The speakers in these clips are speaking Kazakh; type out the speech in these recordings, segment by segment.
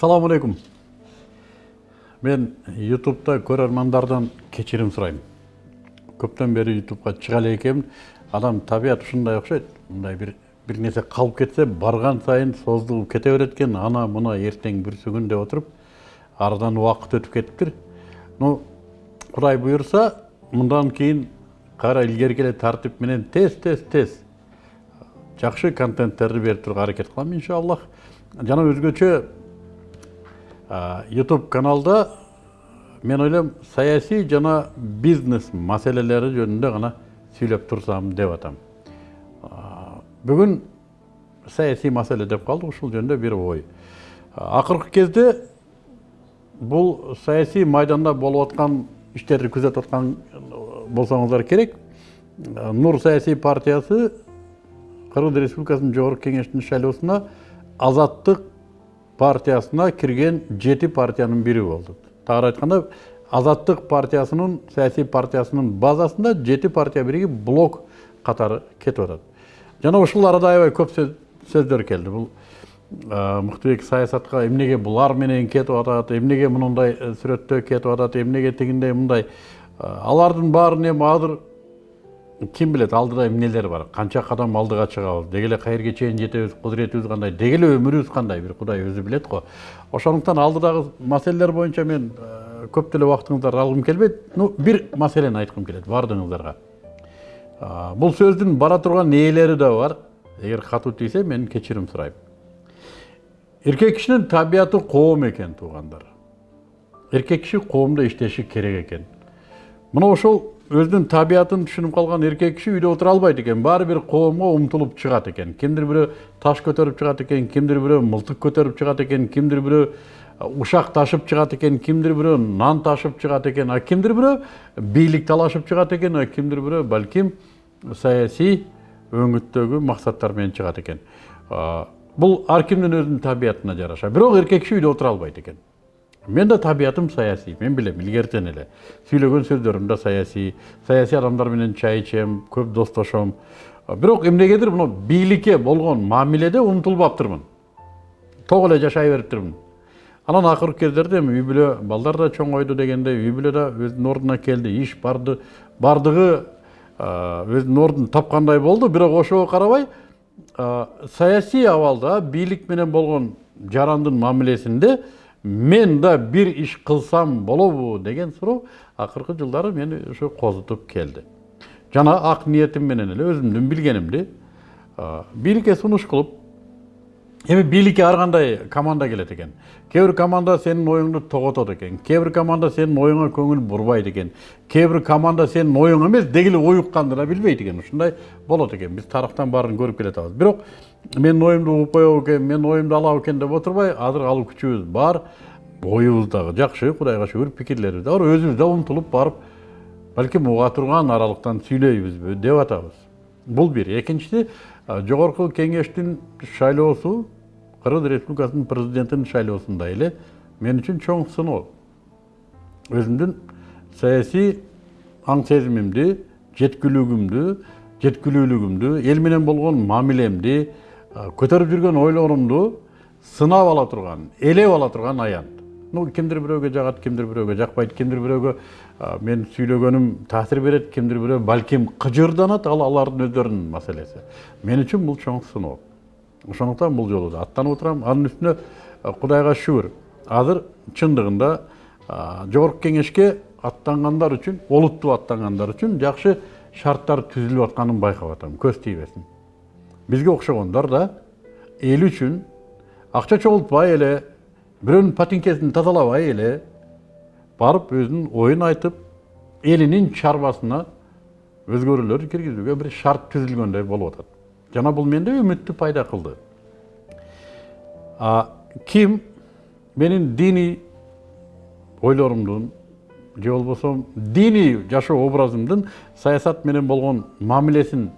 Ассаламу алейкум. Мен ютубта көрермандардан кечирим сурайм. Көптөн бери ютубка чыга эле экенмин. Адам табият ушундай окшойт. Мындай бир бир нерсе калып кетсе, барган сайын создугуп кете берет экен. Ана мына эртең бүрсүгүн деп отуруп, арадан убакыт өтүп кетиптир. Ну, Кудай буюрса, мындан кийин кайра илгерки эле тартип менен тез тез тез жакшы контенттерди берип турууга аракет кылам иншаллах. Жана өзгөчө YouTube каналда мен ойлойм саясий жана бизнес маселелери жөнүндө гана сүйлөп турсам деп атам. Бүгүн саясий маселе деп калдык, ушул жөнүндө бир ой. Акыркы кезде бул саясий майданда болуп аткан иштерди күзөтүп аткан болсоңуздар керек. Нур саясий партиясы Кыргыз Республикасынын Жогорку Кеңешинин шайлоосуна Азаттык партиясына кирген жети партиянын бири болду тагыраак айтканда азаттык партиясынын саясий партиясынын базасында жети партия биригип блок катары кетип атат жана ушул арада аябай көп сөздөр келди бул мыктыбек саясатка эмнеге булар менен кетип атат эмнеге мындай сүрөттө кетип атат эмнеге тигиндей мындай алардын баарын эми азыр ким билет алдыда эмнелер бар канча кадам алдыга чыгабыз деги эле каерге чейин жетебиз кудуретибиз кандай деги эле өмүрүбүз кандай бир кудай өзү билет го ошондуктан алдыдагы маселелер боюнча мен көп деле убактыңыздарды алгым келбейт ну бир маселени айткым келет баардыгыңыздарга бул сөздүн бара турган ээлери да бар эгер катуу тийсе мен кечирим сурайм эркек кишинин табияты коом экен туугандар эркек киши коомдо иштеши керек экен мына ошол табиятын түшүнүп калган эркек киши үйдө отура албайт экен баары бир коомго умтулуп чыгат экен кимдир бирөө таш көтөрүп чыгат экен кимдир бирөө мылтык көтөрүп чыгат экен кимдир бирөө ушак ташып чыгат экен кимдир бирөө нан ташып чыгат экен а кимдир бирөө бийлик талашып чыгат экен а балким саясий өңүттөгү максаттар менен чыгат экен бул ар кимдин өзүнүн табиятына жараша. Бирок эркек киши үйдө отура албайт экен мен да табиятым саясий мен билем илгертен эле сүйлөгөн сөздөрүм да саясий саясий адамдар менен чай ичем көп достошом бирок эмнегедир мына бийликке болгон мамиледе умтулбаптырмын ток эле жашай бериптирмин анан акыркы кездерде эми үй бүлө балдар да чоңойду дегендей үй бүлө да өзүнүн ордуна келди иш барды бардыгы өзүнүн ордун тапкандай болду бирок ошого карабай саясий абалда бийлик менен болгон жарандын мамилесинде мен да бир иш кылсам болобу деген суроо акыркы жылдары мени ошо козутуп келди жана ак ниетим менен эле өзүмдүн билгенимди бийликке сунуш кылып эми бийликке ар кандай команда келет экен кээ бир команда сенин оюңду тоготот экен кээ бир команда сенин оюңа көңүл бурбайт экен кээ бир команда сенин оюң эмес деги эле уюкканды да билбейт экен ушундай болот экен биз тарыхтан баарын көрүп келатабыз бирок менин оюмду угуп коебу экен менин оюмду алабы экен деп отурбай азыр алуу күчүбүз бар оюбуз дагы жакшы кудайга шүгүр пикирлерибиз да бар өзүбүз да умтулуп барып балким уга турган аралыктан сүйлөйбүзбү деп атабыз бул бир экинчиси жогорку кеңештин шайлоосу кыргыз республикасынын президентинин шайлоосундай эле. Мен үчүн чоң сыноо өзүмдүн саясий аң сезимимди жеткилүүлүгүмдү жеткилүүлүгүмдү эл менен болгон мамилемди көтөрүп жүргөн ойлорумду сынап ала турган элеп ала турган аянт ну кимдир бирөөгө жагат кимдир бирөөгө жакпайт кимдир бирөөгө мен сүйлөгөнүм таасир берет кимдир бирөө балким кыжырданат ал алардын өздөрүнүн маселеси мен үчүн бул чоң сыноо ошондуктан бул жолу да аттанып отурам анын үстүнө кудайга шүгүр азыр чындыгында жогорку кеңешке аттангандар үчүн олуттуу аттангандар үчүн жакшы шарттар түзүлүп атканын байкап атам көз тийбесин бизге окшогондор да эл үчүн акча чогултпай эле бирөөнүн патинкесин тазалабай эле барып өзүнүн оюн айтып элинин чарбасына өзгөрүүлөр киргизүүгө бир шарт түзүлгөндөй болуп атат жана бул менде үмүттү пайда кылды ким менин диний ойлорумдун же болбосо диний жашоо образымдын саясат менен болгон мамилесин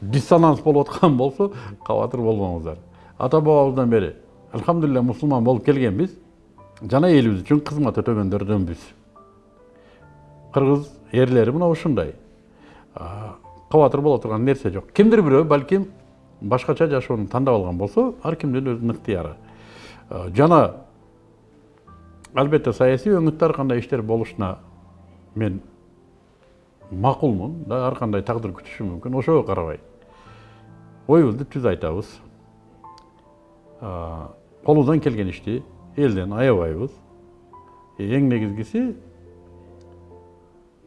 диссонанс болуп аткан болсо кабатыр болбоңуздар ата бабабыздан бери алхамдулилля мусулман болуп келгенбиз жана элибиз үчүн кызмат өтөгөндөрдөнбүз кыргыз эрлери мына ушундай кабатыр боло турган нерсе жок кимдир бирөө балким башкача жашоону тандап алган болсо ар кимдин өзүнүн ыктыяры жана албетте саясий өңүттө ар кандай иштер болушуна мен макулмун да ар кандай тагдыр күтүшү мүмкүн ошого карабай оюбузду түз айтабыз колубуздан келген ишти элден аябайбыз эң негизгиси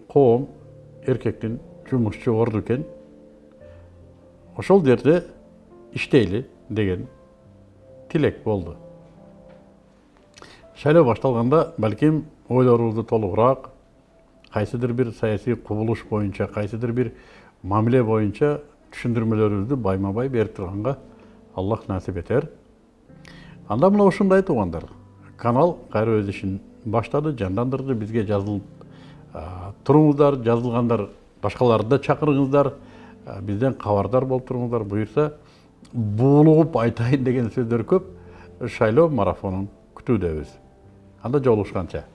коом эркектин жумушчу орду экен ошол жерде иштейли деген тилек болду шайлоо башталганда балким ойлорубузду толугураак кайсыдыр бир саясий кубулуш боюнча кайсыдыр бир мамиле боюнча түшүндүрмөлөрүбүздү байма бай берип турганга аллах насип этер анда мына ушундай туугандар канал кайра өз ишин баштады жандандырды бизге жазылып туруңуздар жазылгандар башкаларды да чакырыңыздар бизден кабардар болуп туруңуздар буюрса буулугуп айтайын деген сөздөр көп шайлоо марафонун күтүүдөбүз анда жолугушканча